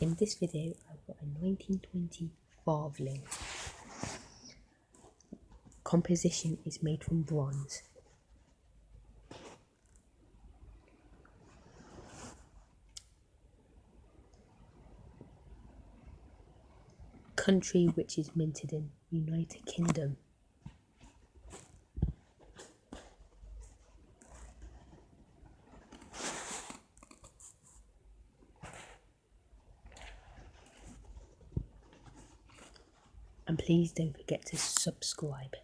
In this video, I've got a 1920 Farthing. Composition is made from bronze. Country which is minted in United Kingdom. And please don't forget to subscribe.